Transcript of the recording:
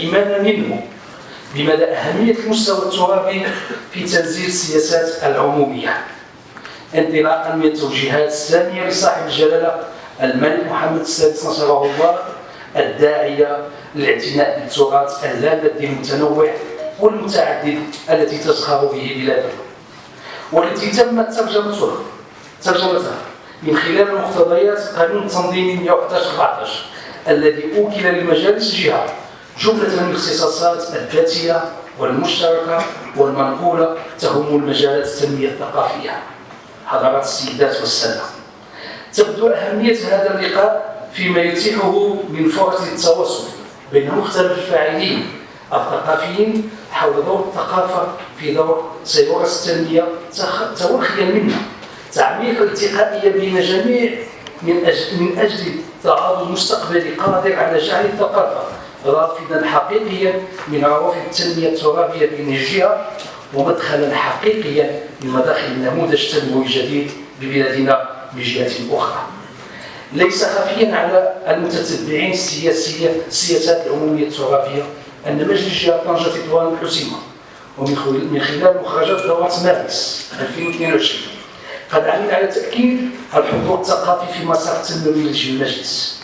إيمانا منه؟ بمدى أهمية المستوى الترابي في تنزيل السياسات العمومية؟ انطلاقا من التوجيهات السامية لصاحب الجلالة الملك محمد السادس نصره الله الداعية للاعتناء بالتراث اللامادي المتنوع والمتعدد التي تزخر به بلادنا والتي تمت ترجمتها ترجمتها من خلال مقتضيات قانون التنظيم 111 14 الذي أوكل لمجالس الجهة جمله من الاختصاصات الذاتية والمشتركة والمنقولة تهم المجالات التنميه الثقافية. حضرات السيدات والسادة. تبدو أهمية هذا اللقاء فيما يتيحه من فرص التواصل بين مختلف الفاعلين الثقافيين حول دور الثقافة في دور سيورة التنمية توخيا منا. تعميق الالتقائية بين جميع من أجل, من أجل تعاضد مستقبلي قادر على جعل الثقافة رافدا حقيقيا من عروف التنمية الترابية الجهة ومدخلا حقيقيا من مداخل النموذج التنموي الجديد ببلادنا بجهة أخرى. ليس خفيا على المتتبعين السياسية السياسات العمومية الترابية أن مجلس الجهة طنجة تطوان الحسيمة ومن خلال مخرجات دورة مارس 2022 قد عمل على تأكيد الحضور الثقافي في مسار التنموي للمجلس